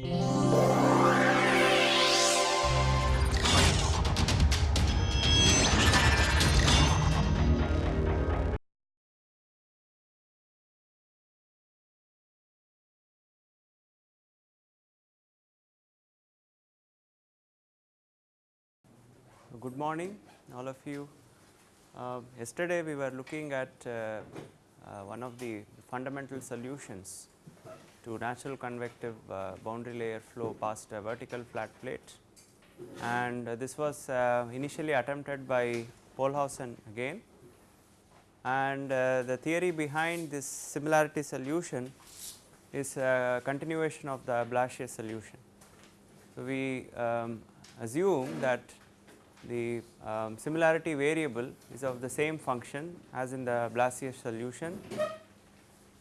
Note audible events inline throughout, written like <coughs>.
Good morning all of you. Uh, yesterday we were looking at uh, uh, one of the fundamental solutions to natural convective uh, boundary layer flow past a vertical flat plate and this was uh, initially attempted by Pohlhausen again and uh, the theory behind this similarity solution is a continuation of the Blasius solution. So, we um, assume that the um, similarity variable is of the same function as in the Blasius solution.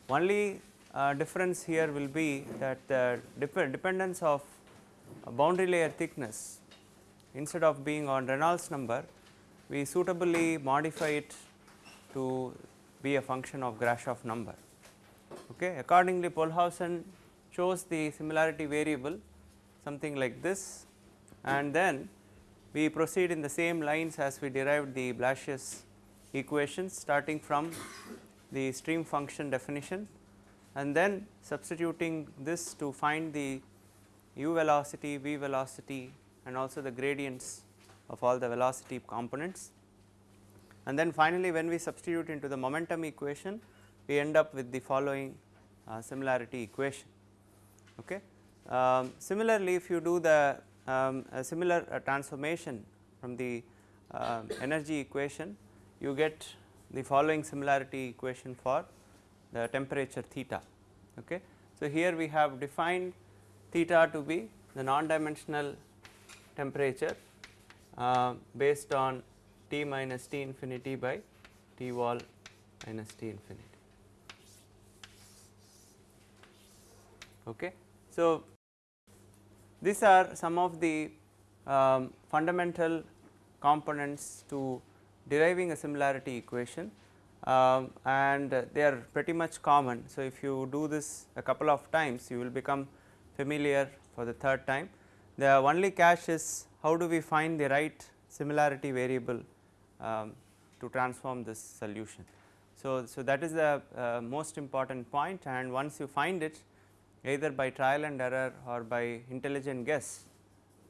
Only uh, Uh, difference here will be that the dep dependence of boundary layer thickness instead of being on Reynolds number we suitably modify it to be a function of Grashof number. Okay. Accordingly, Pohlhausen chose the similarity variable something like this and then we proceed in the same lines as we derived the Blasius equations starting from the stream function definition and then substituting this to find the u velocity, v velocity and also the gradients of all the velocity components. And then finally, when we substitute into the momentum equation we end up with the following uh, similarity equation. Okay. Um, similarly, if you do the um, similar uh, transformation from the uh, energy equation you get the following similarity equation for the temperature theta. Okay. So, here we have defined theta to be the non-dimensional temperature uh, based on T minus T infinity by T wall minus T infinity. Okay. So, these are some of the um, fundamental components to deriving a similarity equation um, and they are pretty much common. So, if you do this a couple of times you will become familiar for the third time. The only catch is how do we find the right similarity variable um, to transform this solution. So, so that is the uh, most important point and once you find it either by trial and error or by intelligent guess.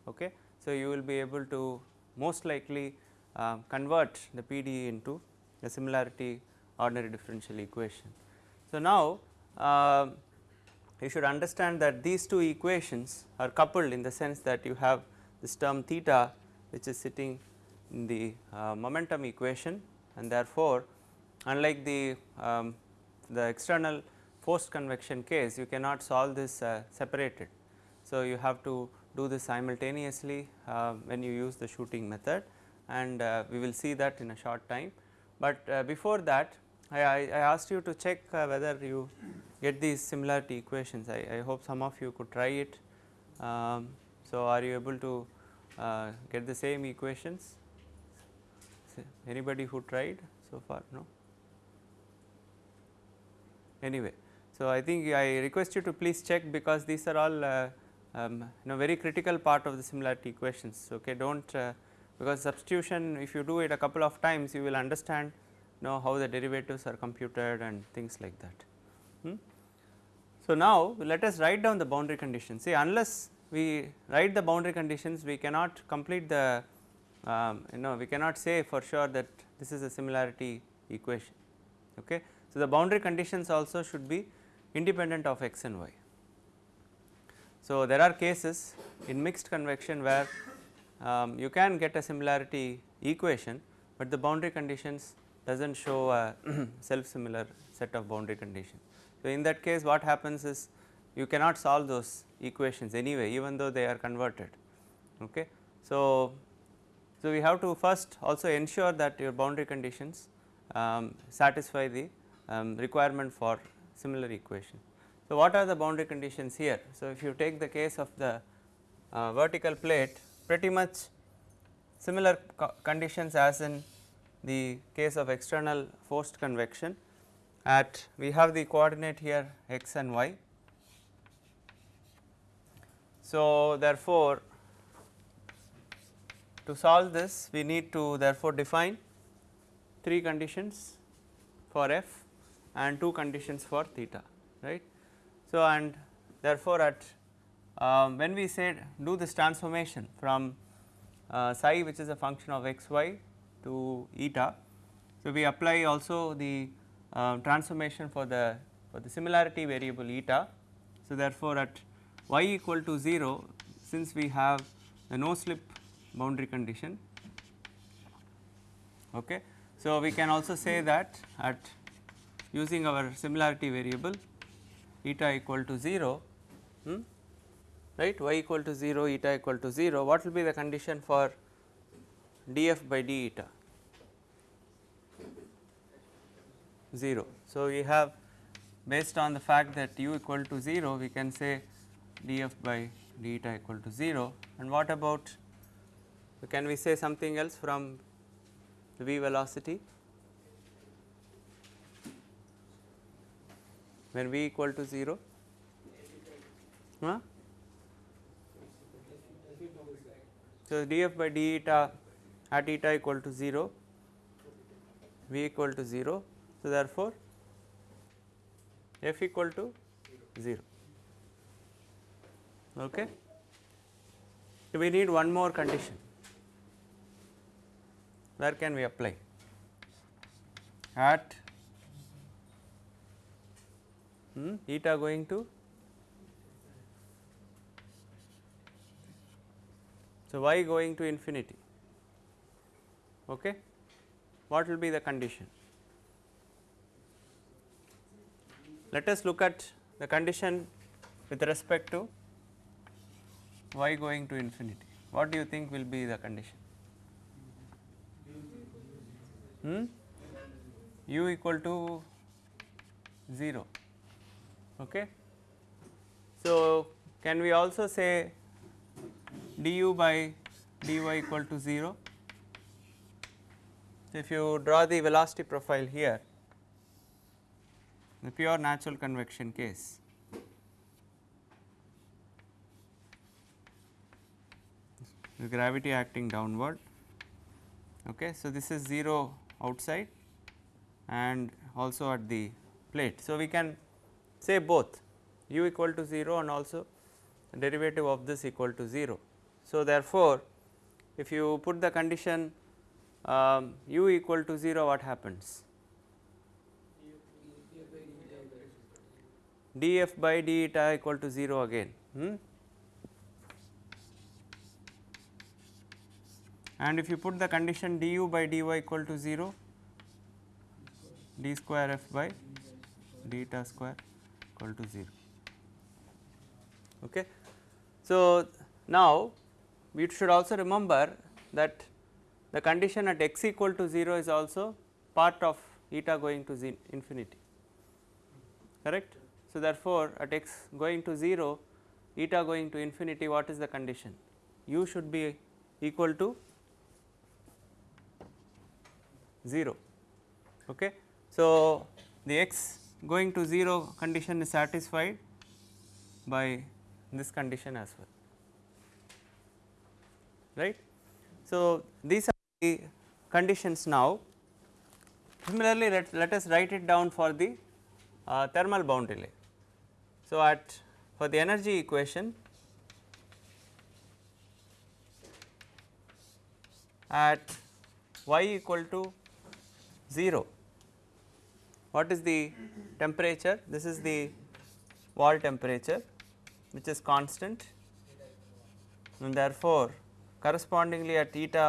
Okay. So, you will be able to most likely uh, convert the PDE into a similarity ordinary differential equation. So, now uh, you should understand that these two equations are coupled in the sense that you have this term theta which is sitting in the uh, momentum equation and therefore, unlike the um, the external forced convection case you cannot solve this uh, separated. So, you have to do this simultaneously uh, when you use the shooting method and uh, we will see that in a short time. But uh, before that I, I, asked you to check uh, whether you get these similarity equations I, I hope some of you could try it. Um, so, are you able to uh, get the same equations anybody who tried so far no anyway. So, I think I request you to please check because these are all uh, um, you know very critical part of the similarity equations okay do not uh, because substitution if you do it a couple of times you will understand know how the derivatives are computed and things like that. Hmm. So, now let us write down the boundary conditions see unless we write the boundary conditions we cannot complete the um, you know we cannot say for sure that this is a similarity equation. Okay. So, the boundary conditions also should be independent of x and y. So, there are cases in mixed convection where um, you can get a similarity equation, but the boundary conditions does not show a <clears throat> self similar set of boundary conditions. So, in that case what happens is you cannot solve those equations anyway even though they are converted. Okay. So, so we have to first also ensure that your boundary conditions um, satisfy the um, requirement for similar equation. So, what are the boundary conditions here? So, if you take the case of the uh, vertical plate pretty much similar co conditions as in the case of external forced convection at we have the coordinate here x and y So, therefore, to solve this we need to therefore define 3 conditions for f and 2 conditions for theta right. So, and therefore, at um, when we say do this transformation from uh, psi which is a function of x y to eta. So, we apply also the uh, transformation for the for the similarity variable eta. So, therefore, at y equal to 0 since we have the no slip boundary condition. Okay. So, we can also say that at using our similarity variable eta equal to 0 hmm, right? y equal to 0 eta equal to 0 what will be the condition for df by d eta? 0. So, we have based on the fact that u equal to 0 we can say df by d eta equal to 0 and what about can we say something else from the v velocity? When v equal to 0 huh? So, df by d eta at eta equal to 0 v equal to 0. So, therefore, f equal to 0 okay. So, we need one more condition where can we apply at hmm, eta going to So, y going to infinity? Okay? What will be the condition? Let us look at the condition with respect to y going to infinity. What do you think will be the condition? Hmm? u equal to 0 okay? So can we also say du by dy equal to 0. So, if you draw the velocity profile here the pure natural convection case the gravity acting downward okay. So this is 0 outside and also at the plate. So we can say both u equal to 0 and also derivative of this equal to 0 so, therefore, if you put the condition um, u equal to 0 what happens? df by d eta equal to 0 again hmm? and if you put the condition du by dy equal to 0 d square f by d eta square equal to 0 okay. So, now we should also remember that the condition at x equal to 0 is also part of eta going to infinity correct. So, therefore, at x going to 0 eta going to infinity what is the condition u should be equal to 0 okay. So, the x going to 0 condition is satisfied by this condition as well right. So, these are the conditions now similarly let, let us write it down for the uh, thermal boundary layer. So, at for the energy equation at y equal to 0 what is the temperature this is the wall temperature which is constant and therefore correspondingly at theta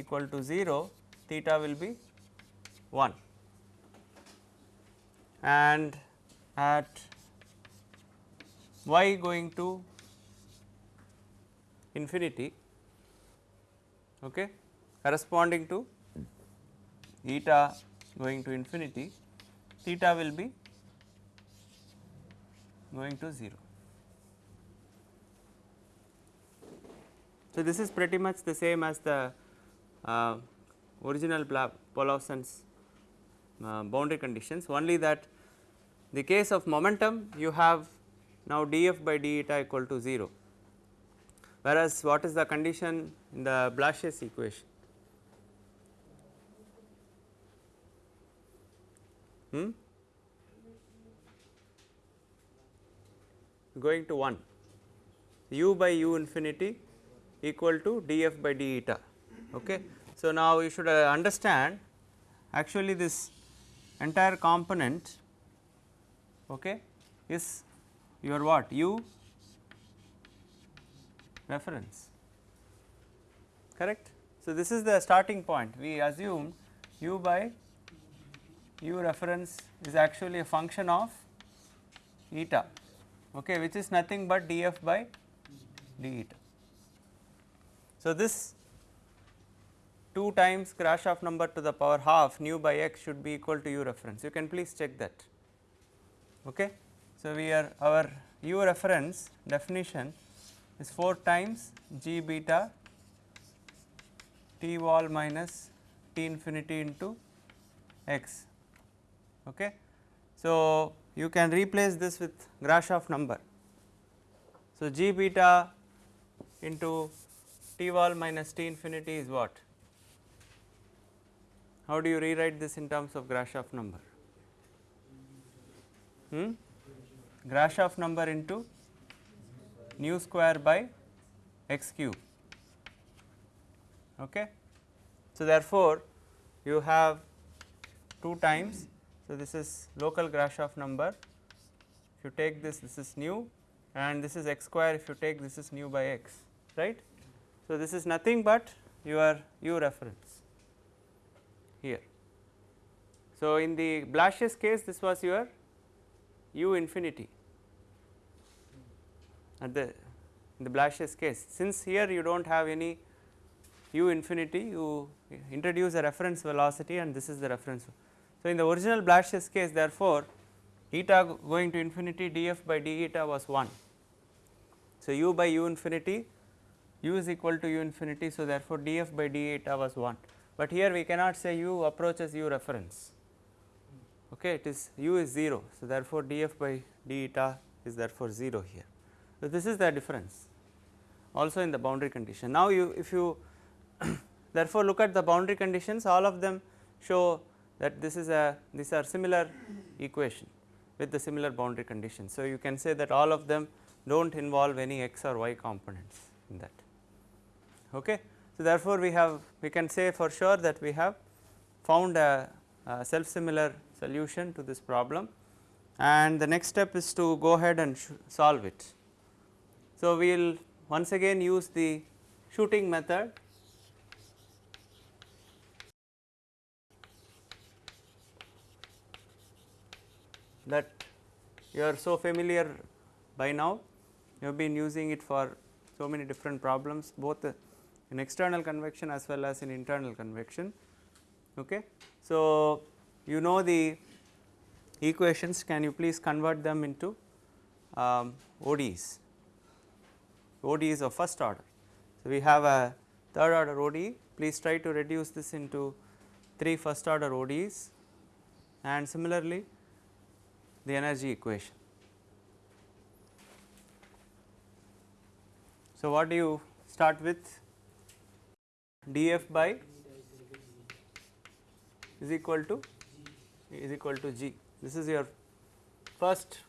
equal to 0 theta will be 1 and at y going to infinity okay, corresponding to eta going to infinity theta will be going to 0. So, this is pretty much the same as the uh, original Pohlhausen's uh, boundary conditions only that the case of momentum you have now df by d eta equal to 0 whereas what is the condition in the Blasius equation? Hmm? Going to 1 u by u infinity equal to df by d eta. Okay. So, now you should uh, understand actually this entire component okay, is your what u reference correct. So, this is the starting point we assume u by u reference is actually a function of eta okay, which is nothing but df by d eta. So, this 2 times Grashof number to the power half nu by x should be equal to u reference you can please check that. Okay. So, we are our u reference definition is 4 times g beta t wall minus t infinity into x. Okay. So, you can replace this with Grashof number. So, g beta into wall minus t infinity is what? How do you rewrite this in terms of Grashof number? Hmm? Grashof number into nu square by x cube. Okay. So, therefore, you have 2 times. So, this is local Grashof number. If you take this, this is nu and this is x square if you take this is nu by x, right. So, this is nothing but your u reference here. So, in the Blasius case this was your u infinity at the in the Blasius case since here you do not have any u infinity you introduce a reference velocity and this is the reference. So, in the original Blasius case therefore, eta going to infinity df by d eta was 1. So, u by u infinity u is equal to u infinity. So, therefore, df by d eta was 1, but here we cannot say u approaches u reference okay it is u is 0. So, therefore, df by d eta is therefore 0 here. So, this is the difference also in the boundary condition. Now, you if you <coughs> therefore, look at the boundary conditions all of them show that this is a these are similar equation with the similar boundary conditions. So, you can say that all of them do not involve any x or y components in that. Okay. So, therefore, we have we can say for sure that we have found a, a self similar solution to this problem and the next step is to go ahead and solve it. So, we will once again use the shooting method that you are so familiar by now you have been using it for so many different problems both in external convection as well as in internal convection. Okay. So, you know the equations can you please convert them into um, ODEs, ODEs of first order. So, we have a third order ODE please try to reduce this into 3 first order ODEs and similarly the energy equation. So, what do you start with df by is equal to is equal to g. This is your first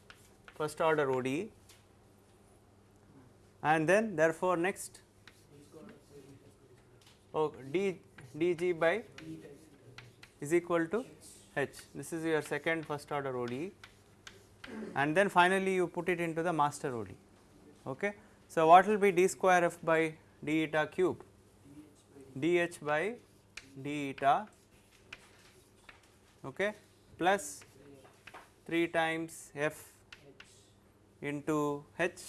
first order ODE and then therefore, next oh d dg by is equal to h. This is your second first order ODE and then finally, you put it into the master ODE. Okay. So, what will be d square f by d eta cube dh by d eta okay, plus 3 times f into h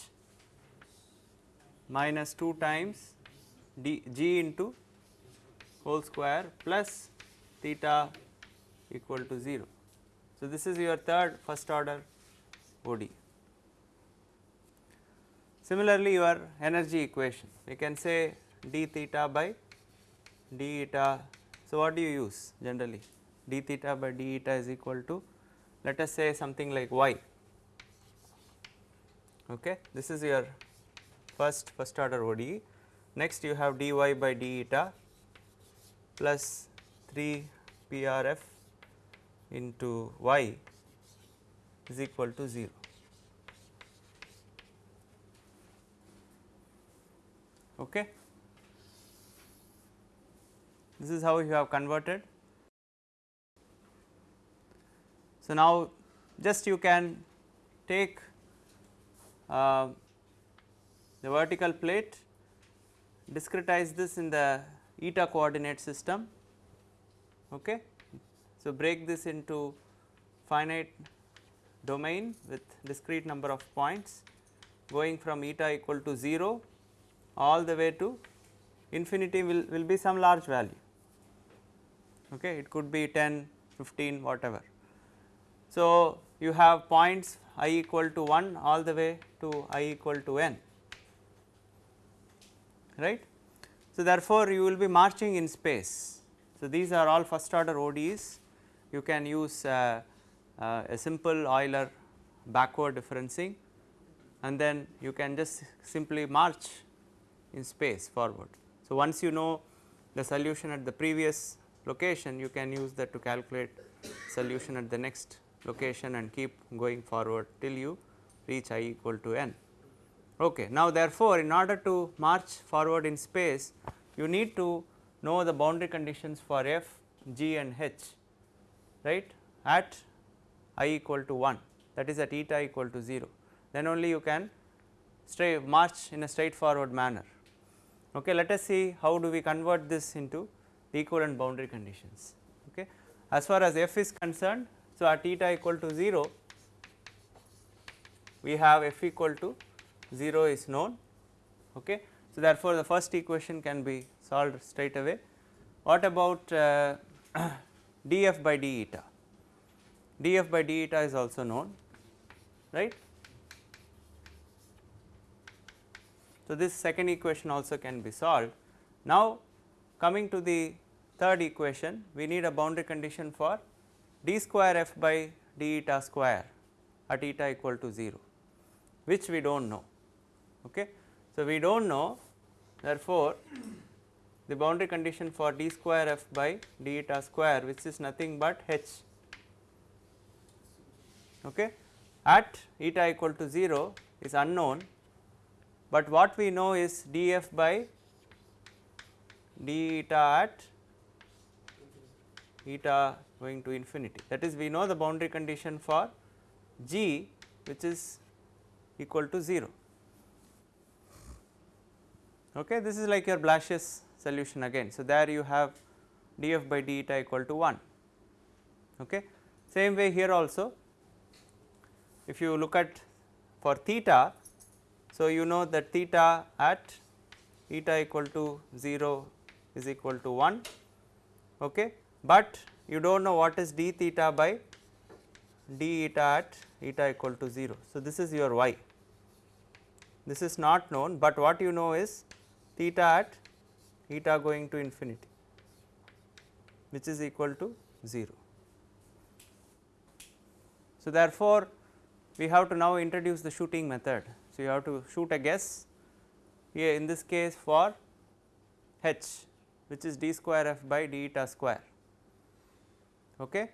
minus 2 times d g into whole square plus theta equal to 0. So, this is your third first order ODE. Similarly, your energy equation we can say d theta by d eta. So, what do you use generally d theta by d eta is equal to let us say something like y. Okay. This is your first first order ODE. Next you have dy by d eta plus 3 PRF into y is equal to 0. Okay. This is how you have converted. So, now just you can take uh, the vertical plate, discretize this in the eta coordinate system. Okay. So, break this into finite domain with discrete number of points going from eta equal to 0 all the way to infinity will, will be some large value. Okay. It could be 10, 15 whatever. So, you have points i equal to 1 all the way to i equal to n right. So, therefore, you will be marching in space. So, these are all first order ODEs you can use uh, uh, a simple Euler backward differencing and then you can just simply march in space forward. So, once you know the solution at the previous location you can use that to calculate solution at the next location and keep going forward till you reach i equal to n. Okay. Now, therefore, in order to march forward in space you need to know the boundary conditions for f, g and h right at i equal to 1 that is at eta equal to 0 then only you can march in a straightforward manner. Okay, let us see how do we convert this into equivalent boundary conditions. Okay. As far as f is concerned, so at eta equal to 0 we have f equal to 0 is known. Okay. So, therefore, the first equation can be solved straight away. What about uh, <clears throat> df by d eta? df by d eta is also known right. So, this second equation also can be solved. Now, coming to the third equation we need a boundary condition for d square f by d eta square at eta equal to 0 which we do not know. Okay. So, we do not know therefore, the boundary condition for d square f by d eta square which is nothing but h okay, at eta equal to 0 is unknown, but what we know is df by d eta at eta going to infinity that is we know the boundary condition for g which is equal to 0. Okay. This is like your Blasius solution again. So, there you have df by d eta equal to 1. Okay. Same way here also if you look at for theta, so you know that theta at eta equal to 0 is equal to 1, okay. But you do not know what is d theta by d eta at eta equal to 0. So, this is your y, this is not known, but what you know is theta at eta going to infinity which is equal to 0. So, therefore, we have to now introduce the shooting method. So, you have to shoot a guess here in this case for h which is d square f by d eta square okay.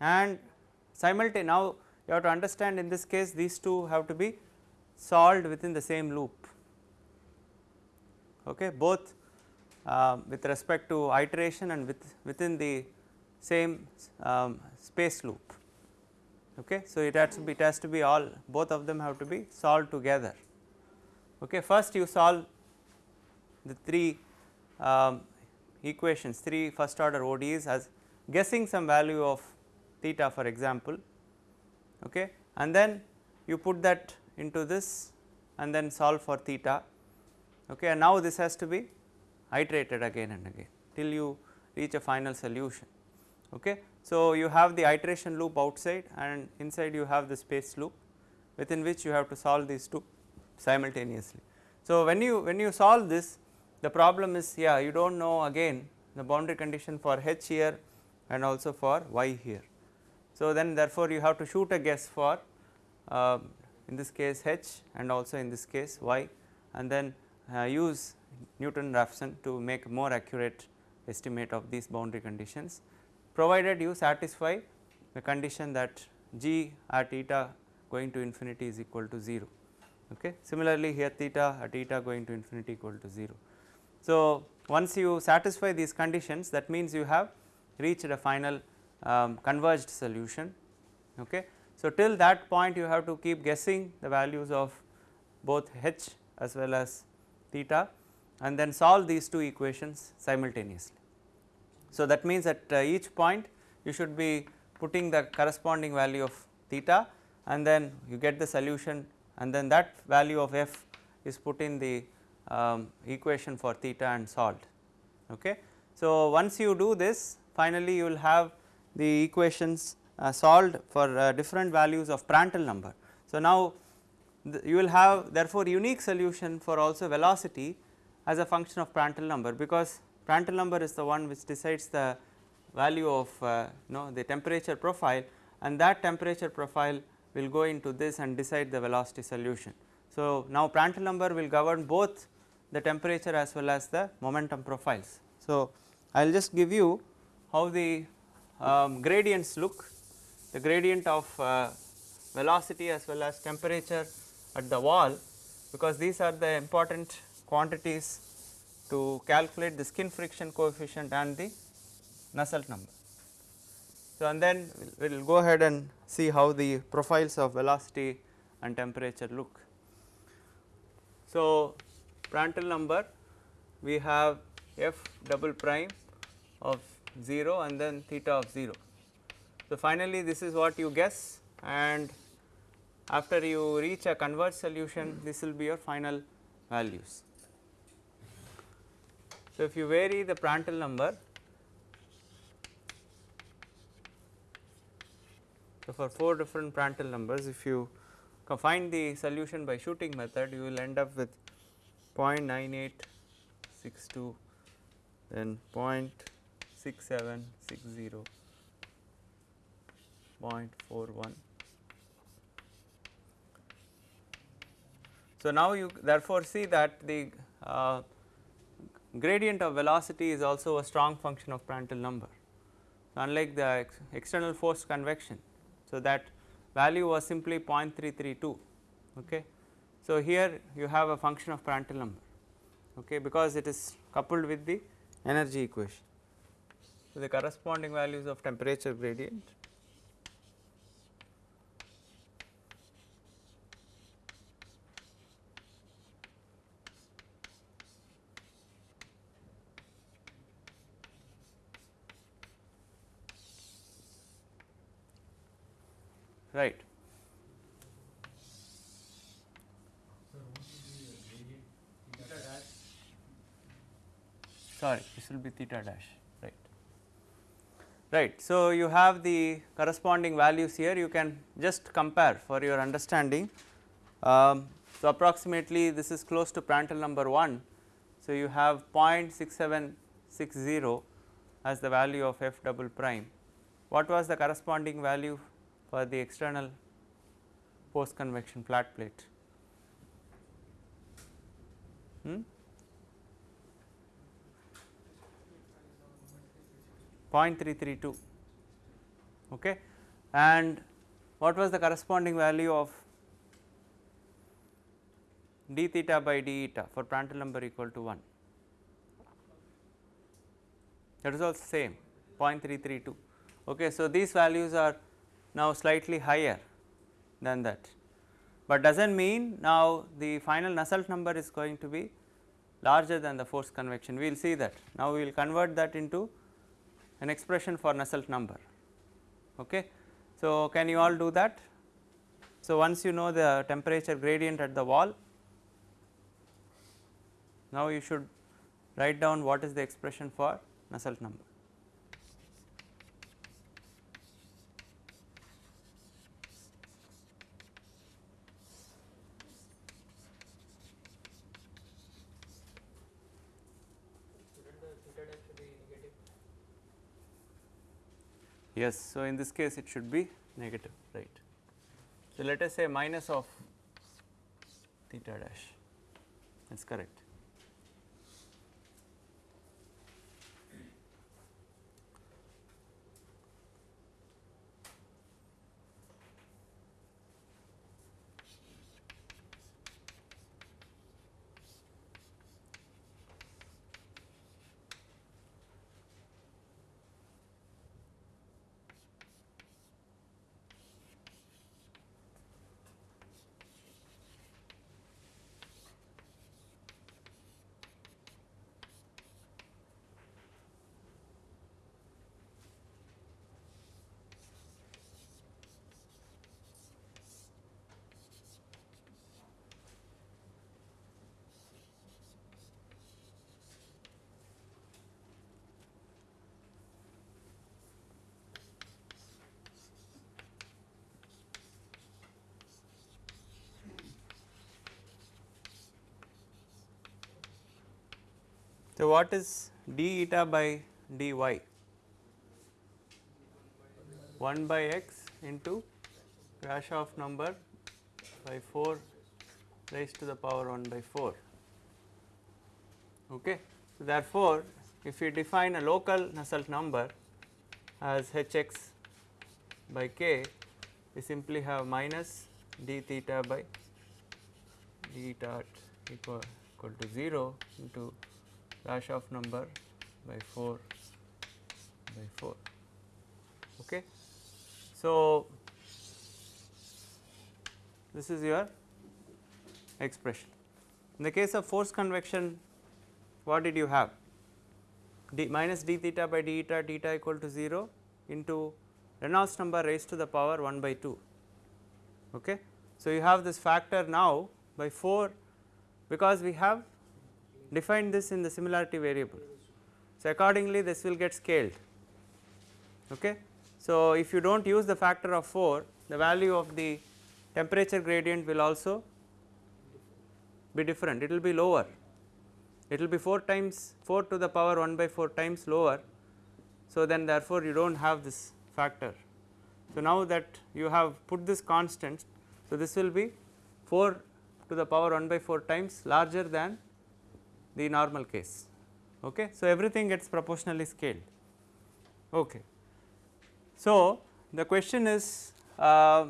and simultaneously now you have to understand in this case these two have to be solved within the same loop okay both uh, with respect to iteration and with within the same um, space loop Okay. So, it has to be it has to be all both of them have to be solved together. Okay. First you solve the three um, equations three first order ODEs as guessing some value of theta for example okay. and then you put that into this and then solve for theta okay. and now this has to be iterated again and again till you reach a final solution. Okay. So, you have the iteration loop outside and inside you have the space loop within which you have to solve these two simultaneously. So, when you when you solve this the problem is yeah you do not know again the boundary condition for h here and also for y here. So, then therefore, you have to shoot a guess for uh, in this case h and also in this case y and then uh, use Newton Raphson to make more accurate estimate of these boundary conditions provided you satisfy the condition that g at eta going to infinity is equal to 0. Okay. Similarly, here theta at eta going to infinity equal to 0. So, once you satisfy these conditions that means you have reached a final um, converged solution. Okay. So, till that point you have to keep guessing the values of both h as well as theta and then solve these two equations simultaneously. So, that means at uh, each point you should be putting the corresponding value of theta and then you get the solution and then that value of f is put in the um, equation for theta and solved. Okay. So, once you do this finally you will have the equations uh, solved for uh, different values of Prandtl number. So, now you will have therefore unique solution for also velocity as a function of Prandtl number because Prandtl number is the one which decides the value of uh, know the temperature profile and that temperature profile will go into this and decide the velocity solution. So, now Prandtl number will govern both the temperature as well as the momentum profiles. So, I will just give you how the um, gradients look the gradient of uh, velocity as well as temperature at the wall because these are the important quantities to calculate the skin friction coefficient and the Nusselt number. So, and then we will go ahead and see how the profiles of velocity and temperature look. So, Prandtl number we have f double prime of 0 and then theta of 0. So, finally, this is what you guess and after you reach a converged solution this will be your final values. So, if you vary the Prandtl number So, for 4 different Prandtl numbers if you find the solution by shooting method you will end up with 0.9862 then 0.6760 0.41. So, now you therefore see that the uh, gradient of velocity is also a strong function of Prandtl number unlike the ex external forced convection so, that value was simply 0.332 okay. So, here you have a function of Prandtl number okay because it is coupled with the energy equation. So, the corresponding values of temperature gradient right. Sorry, this will be theta dash, right. So, you have the corresponding values here, you can just compare for your understanding. Um, so, approximately this is close to Prandtl number 1. So, you have 0.6760 as the value of f double prime. What was the corresponding value for the external post convection flat plate. Hmm? 0.332 okay? And what was the corresponding value of d theta by d eta for Prandtl number equal to 1 that is also same 0.332 okay? So these values are now slightly higher than that, but does not mean now the final Nusselt number is going to be larger than the forced convection. We will see that. Now we will convert that into an expression for Nusselt number okay. So, can you all do that? So, once you know the temperature gradient at the wall now you should write down what is the expression for Nusselt number. Yes, so in this case it should be negative, right. So let us say minus of theta dash, that is correct. So, what is d eta by dy? 1 by x into Grashof number by 4 raised to the power 1 by 4. Okay. So, therefore, if we define a local Nusselt number as hx by k, we simply have minus d theta by d dot equal, equal to 0 into Grashof number by 4 by 4. Okay. So, this is your expression. In the case of force convection, what did you have? d minus d theta by d eta theta equal to 0 into Reynolds number raised to the power 1 by 2. Okay. So, you have this factor now by 4 because we have define this in the similarity variable. So, accordingly this will get scaled. Okay. So, if you do not use the factor of 4 the value of the temperature gradient will also be different it will be lower it will be 4 times 4 to the power 1 by 4 times lower. So, then therefore, you do not have this factor. So, now that you have put this constant so this will be 4 to the power 1 by 4 times larger than the normal case. Okay. So, everything gets proportionally scaled. Okay. So, the question is uh,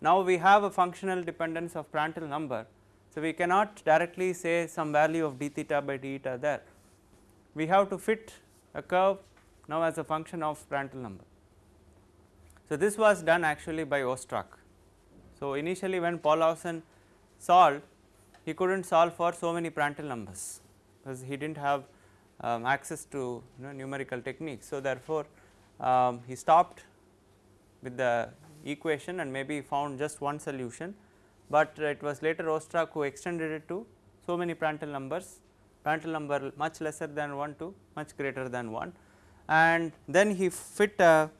now we have a functional dependence of Prandtl number. So, we cannot directly say some value of d theta by d eta there. We have to fit a curve now as a function of Prandtl number. So, this was done actually by Ostrach. So, initially when Pohlhausen solved he could not solve for so many Prandtl numbers because he did not have um, access to you know, numerical techniques. So, therefore, um, he stopped with the equation and maybe found just one solution, but it was later Ostrach who extended it to so many Prandtl numbers, Prandtl number much lesser than 1 to much greater than 1 and then he fit a,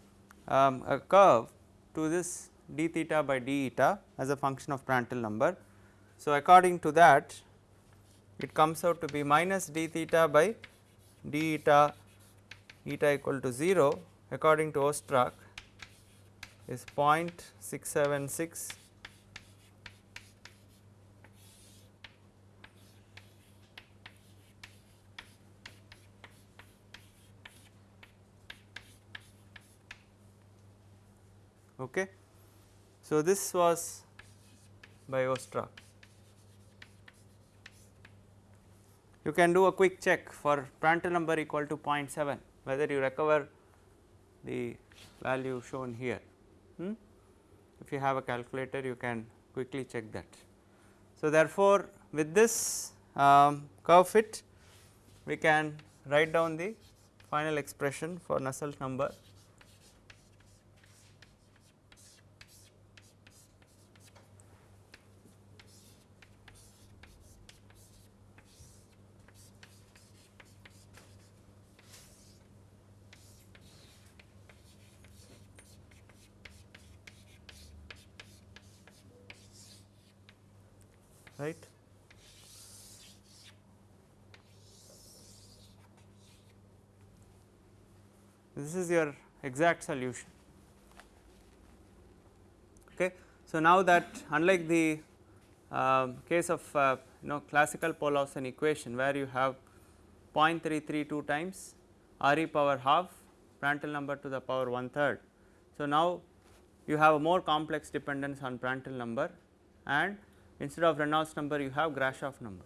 um, a curve to this d theta by d eta as a function of Prandtl number. So, according to that it comes out to be minus d theta by d eta eta equal to 0 according to Ostrach is 0.676 okay. So, this was by Ostrach. You can do a quick check for Prandtl number equal to 0.7 whether you recover the value shown here. Hmm? If you have a calculator you can quickly check that. So, therefore, with this um, curve fit we can write down the final expression for Nusselt number right. This is your exact solution. Okay. So, now that unlike the uh, case of uh, you know classical Pohlhausen equation where you have 0.332 times R e power half Prandtl number to the power one third. So, now you have a more complex dependence on Prandtl number and instead of Reynolds number you have Grashof number.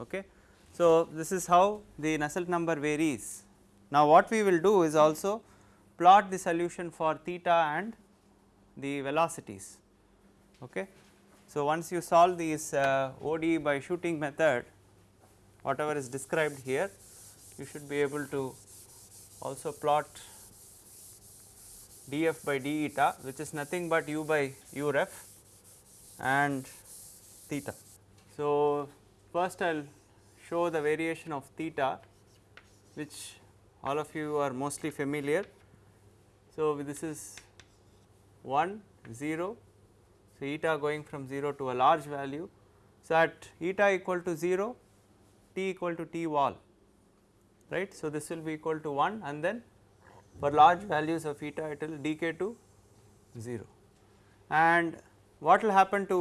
Okay. So, this is how the Nusselt number varies. Now, what we will do is also plot the solution for theta and the velocities. Okay. So, once you solve these uh, ODE by shooting method whatever is described here you should be able to also plot df by d eta which is nothing but u by u ref and theta. So, first I will show the variation of theta which all of you are mostly familiar. So, this is 1 0 so, eta going from 0 to a large value. So, at eta equal to 0 t equal to t wall right. So, this will be equal to 1 and then for large values of eta it will decay to 0 and what will happen to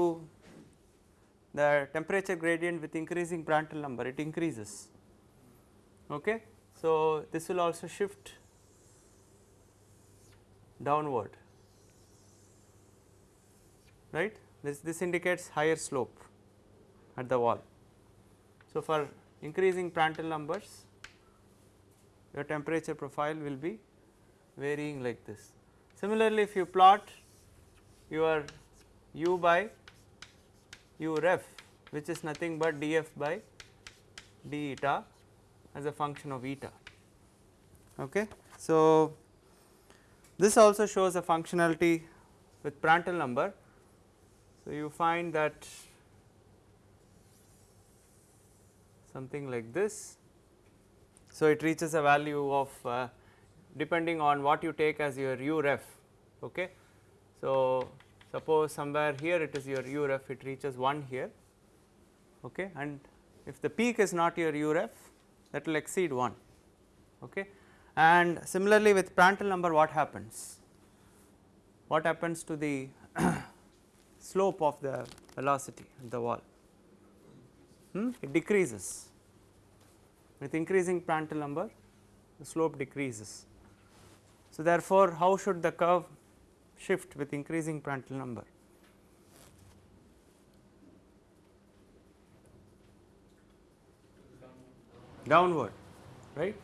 the temperature gradient with increasing Prandtl number it increases. Okay. So, this will also shift downward right this, this indicates higher slope at the wall. So, for increasing Prandtl numbers your temperature profile will be varying like this. Similarly, if you plot your u by u ref which is nothing but df by d eta as a function of eta. Okay. So, this also shows a functionality with Prandtl number so, you find that something like this. So, it reaches a value of uh, depending on what you take as your u ref. Okay. So, suppose somewhere here it is your u ref it reaches 1 here okay, and if the peak is not your u ref that will exceed 1 okay. and similarly with Prandtl number what happens what happens to the <coughs> slope of the velocity at the wall hmm? it decreases with increasing Prandtl number the slope decreases. So, therefore, how should the curve shift with increasing Prandtl number? Downward, right.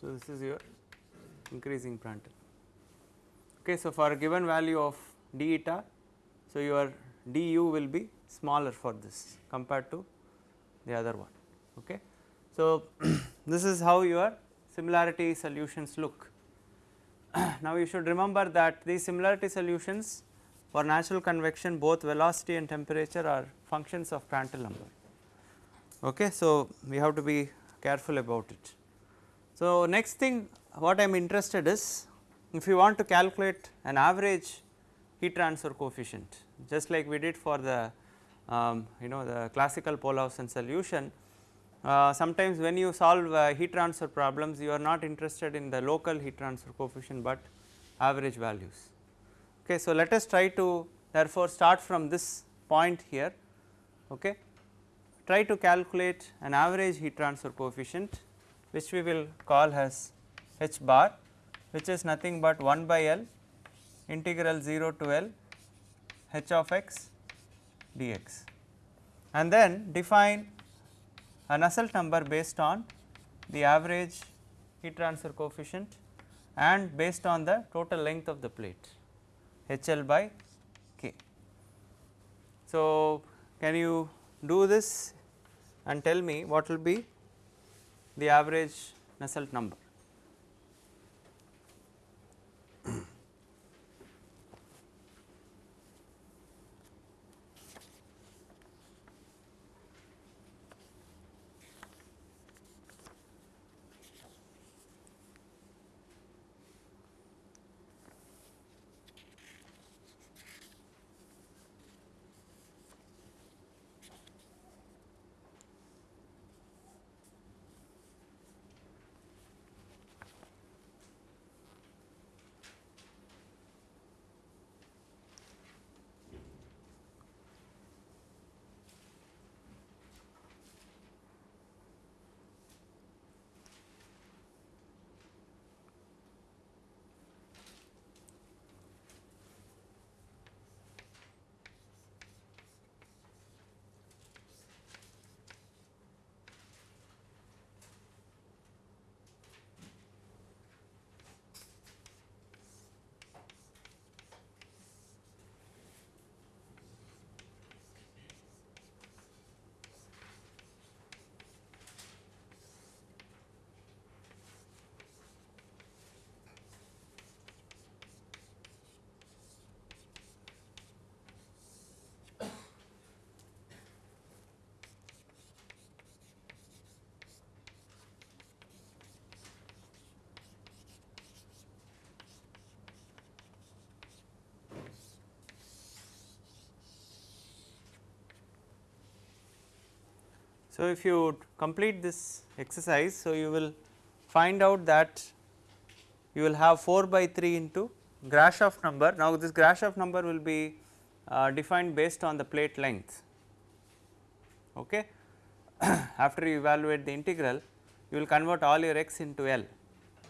So, this is your increasing Prandtl. Okay, so, for a given value of d eta, so your du will be smaller for this compared to the other one. Okay. So, <clears throat> this is how your similarity solutions look. <clears throat> now, you should remember that these similarity solutions for natural convection both velocity and temperature are functions of Prandtl number. Okay. So, we have to be careful about it. So, next thing what I am interested is if you want to calculate an average heat transfer coefficient just like we did for the um, you know the classical Pohlhausen solution. Uh, sometimes when you solve uh, heat transfer problems you are not interested in the local heat transfer coefficient, but average values. Okay. So, let us try to therefore start from this point here okay. try to calculate an average heat transfer coefficient which we will call as h bar which is nothing but 1 by L integral 0 to L h of x dx and then define a Nusselt number based on the average heat transfer coefficient and based on the total length of the plate h L by k. So, can you do this and tell me what will be the average Nusselt number. So, if you complete this exercise, so you will find out that you will have 4 by 3 into Grashof number. Now, this Grashof number will be uh, defined based on the plate length. Okay. <clears throat> After you evaluate the integral, you will convert all your x into L.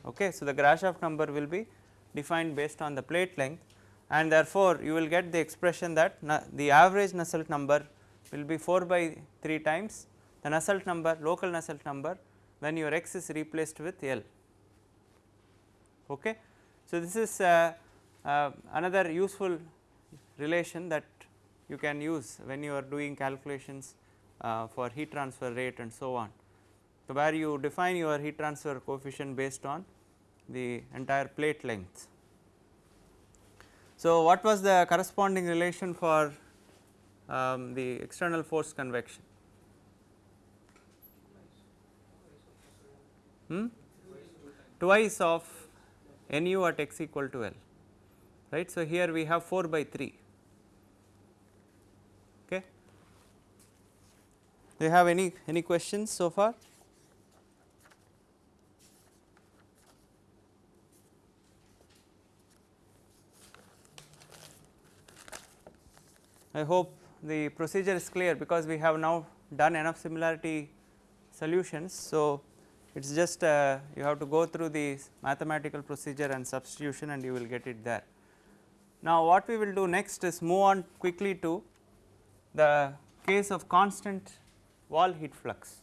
Okay. So, the Grashof number will be defined based on the plate length and therefore, you will get the expression that the average Nusselt number will be 4 by 3 times the Nusselt number local Nusselt number when your x is replaced with L. Okay. So, this is uh, uh, another useful relation that you can use when you are doing calculations uh, for heat transfer rate and so on. So, where you define your heat transfer coefficient based on the entire plate length. So, what was the corresponding relation for um, the external force convection? Hmm? Twice of nu at x equal to L, right. So, here we have 4 by 3. Okay. Do you have any any questions so far? I hope the procedure is clear because we have now done enough similarity solutions. So, it is just uh, you have to go through the mathematical procedure and substitution and you will get it there. Now, what we will do next is move on quickly to the case of constant wall heat flux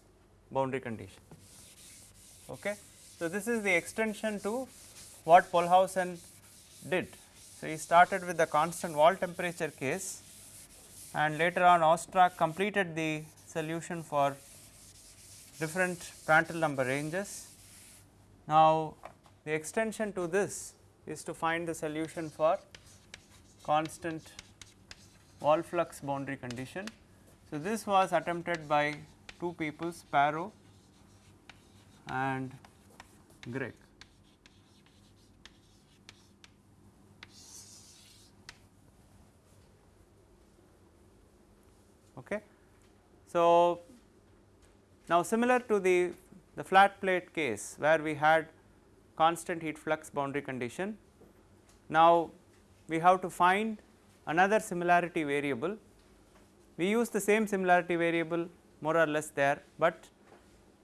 boundary condition. Okay. So, this is the extension to what Pohlhausen did. So, he started with the constant wall temperature case and later on Ostrach completed the solution for different Prandtl number ranges. Now, the extension to this is to find the solution for constant wall flux boundary condition. So, this was attempted by two people Sparrow and Gregg. Okay. So, now similar to the, the flat plate case where we had constant heat flux boundary condition, now we have to find another similarity variable. We use the same similarity variable more or less there, but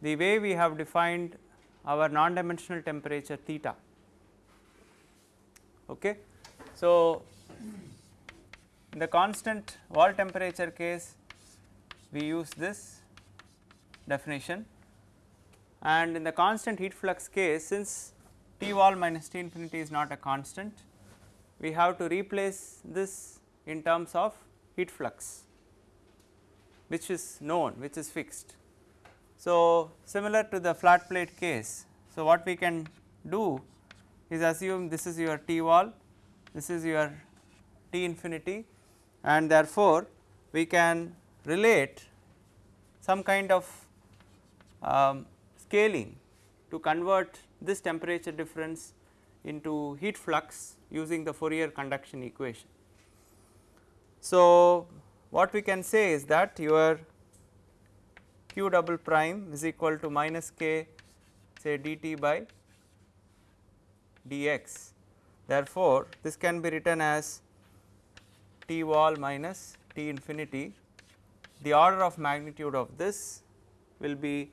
the way we have defined our non-dimensional temperature theta. Okay. So, in the constant wall temperature case we use this definition and in the constant heat flux case since T wall minus T infinity is not a constant we have to replace this in terms of heat flux which is known which is fixed. So, similar to the flat plate case. So, what we can do is assume this is your T wall this is your T infinity and therefore, we can relate some kind of um, scaling to convert this temperature difference into heat flux using the Fourier conduction equation. So, what we can say is that your q double prime is equal to minus k say dt by dx. Therefore, this can be written as T wall minus T infinity the order of magnitude of this will be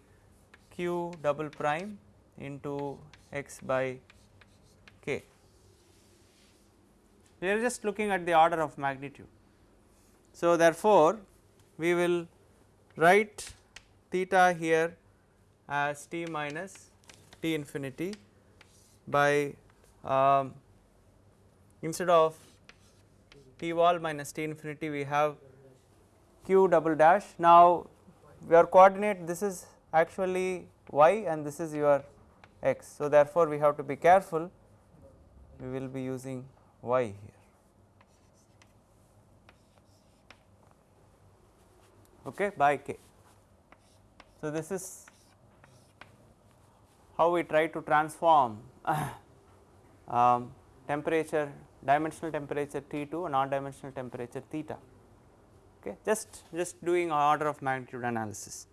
q double prime into x by k. We are just looking at the order of magnitude. So, therefore, we will write theta here as t minus t infinity by um, instead of t wall minus t infinity we have q double dash. Now, your coordinate this is actually y and this is your x. So, therefore, we have to be careful we will be using y here. Okay, by k. So, this is how we try to transform <coughs> um, temperature dimensional temperature T to non dimensional temperature theta okay just just doing order of magnitude analysis.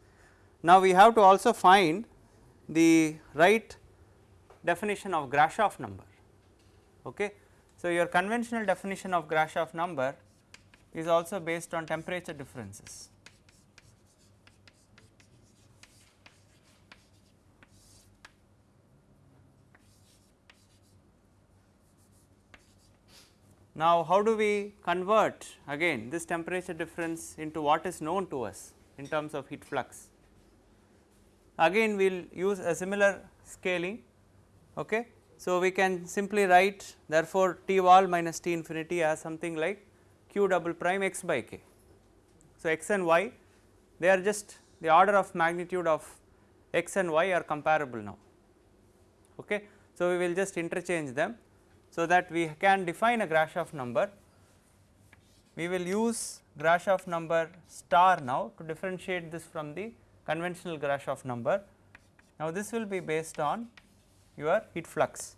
Now, we have to also find the right definition of Grashof number. Okay. So, your conventional definition of Grashof number is also based on temperature differences. Now, how do we convert again this temperature difference into what is known to us in terms of heat flux? Again we will use a similar scaling. Okay. So, we can simply write therefore, T wall minus T infinity as something like q double prime x by k. So, x and y they are just the order of magnitude of x and y are comparable now. Okay. So, we will just interchange them so that we can define a Grashof number. We will use Grashof number star now to differentiate this from the conventional Grashof number. Now, this will be based on your heat flux.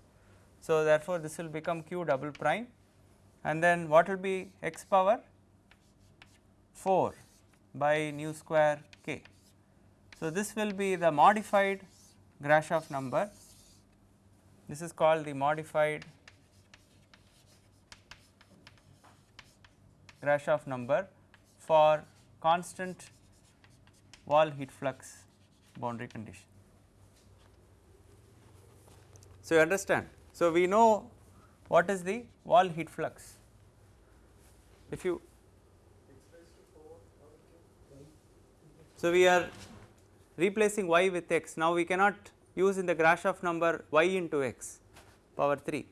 So, therefore, this will become q double prime and then what will be x power 4 by nu square k. So, this will be the modified Grashof number. This is called the modified Grashof number for constant wall heat flux boundary condition. So, you understand. So, we know what is the wall heat flux. If you so we are replacing y with x. Now, we cannot use in the Grashof number y into x power 3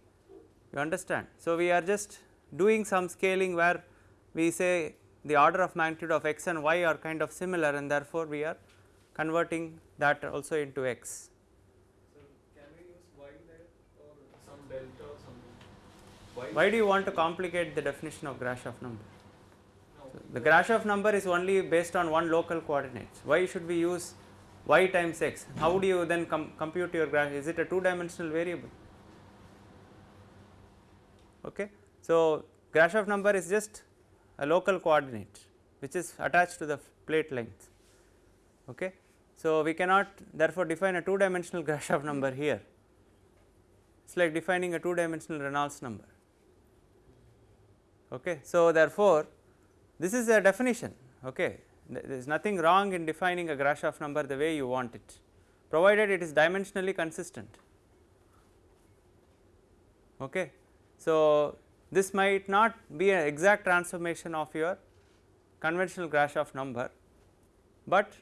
you understand. So, we are just doing some scaling where we say the order of magnitude of x and y are kind of similar and therefore, we are converting that also into x. So, can we use y there or some delta or something? Y Why do you want to complicate the definition of Grashof number? No. The Grashof number is only based on one local coordinates. Why should we use y times x? How do you then com compute your graph? Is it a two dimensional variable? Okay. So, Grashof number is just a local coordinate which is attached to the plate length. Okay. So, we cannot therefore define a two dimensional <laughs> Grashof number here. It is like defining a two dimensional Reynolds number. Okay. So, therefore, this is a definition. Okay. There is nothing wrong in defining a Grashof number the way you want it, provided it is dimensionally consistent. Okay. So, this might not be an exact transformation of your conventional Grashof number, but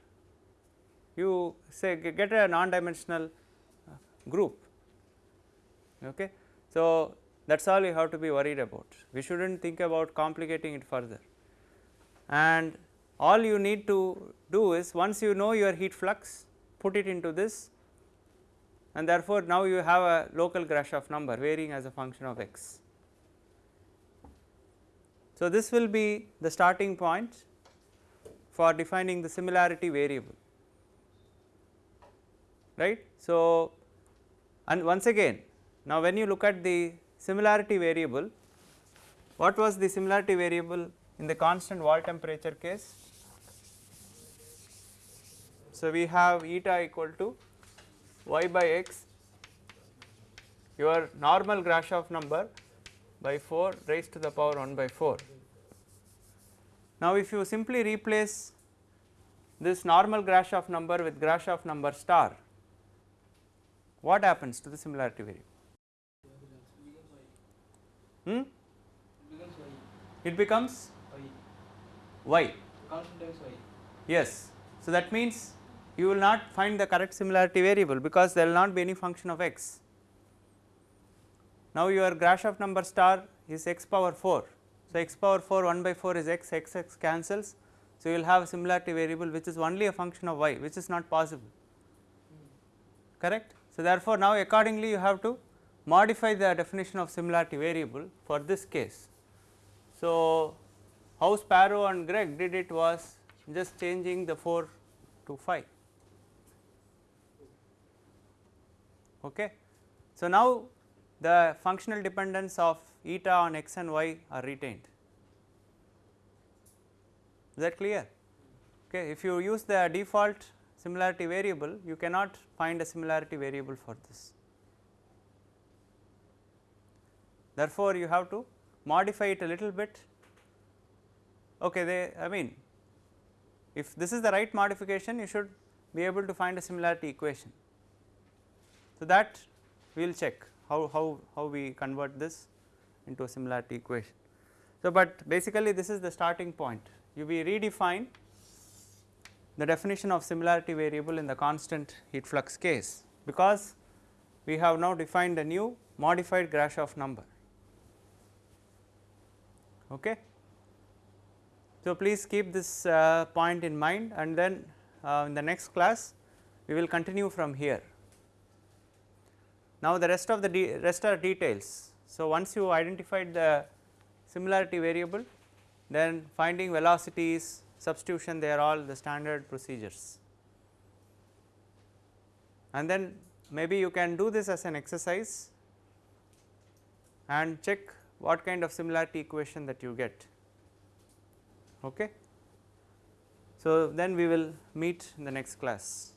you say get a non dimensional uh, group. Okay. So, that is all you have to be worried about. We should not think about complicating it further. And all you need to do is once you know your heat flux, put it into this and therefore, now you have a local Grashof number varying as a function of x. So, this will be the starting point for defining the similarity variable right. So, and once again now when you look at the similarity variable what was the similarity variable in the constant wall temperature case. So, we have eta equal to y by x your normal Grashof number by 4 raised to the power 1 by 4. Now, if you simply replace this normal Grashof number with Grashof number star, what happens to the similarity variable? Hmm? It becomes y. Yes. So, that means you will not find the correct similarity variable because there will not be any function of x. Now, your Grashof number star is x power 4. So, x power 4 1 by 4 is x, x x cancels. So, you will have a similarity variable which is only a function of y which is not possible correct. So, therefore, now accordingly you have to modify the definition of similarity variable for this case. So, how Sparrow and Gregg did it was just changing the 4 to 5. Okay. So, now the functional dependence of eta on x and y are retained. Is that clear? Okay. If you use the default similarity variable you cannot find a similarity variable for this. Therefore, you have to modify it a little bit okay they I mean if this is the right modification you should be able to find a similarity equation. So, that we will check how, how, how we convert this into a similarity equation. So, but basically this is the starting point you we redefine the definition of similarity variable in the constant heat flux case because we have now defined a new modified Grashof number. Okay. So, please keep this uh, point in mind and then uh, in the next class we will continue from here. Now, the rest of the rest are details. So, once you identified the similarity variable then finding velocities, substitution they are all the standard procedures. And then maybe you can do this as an exercise and check what kind of similarity equation that you get. Okay. So, then we will meet in the next class.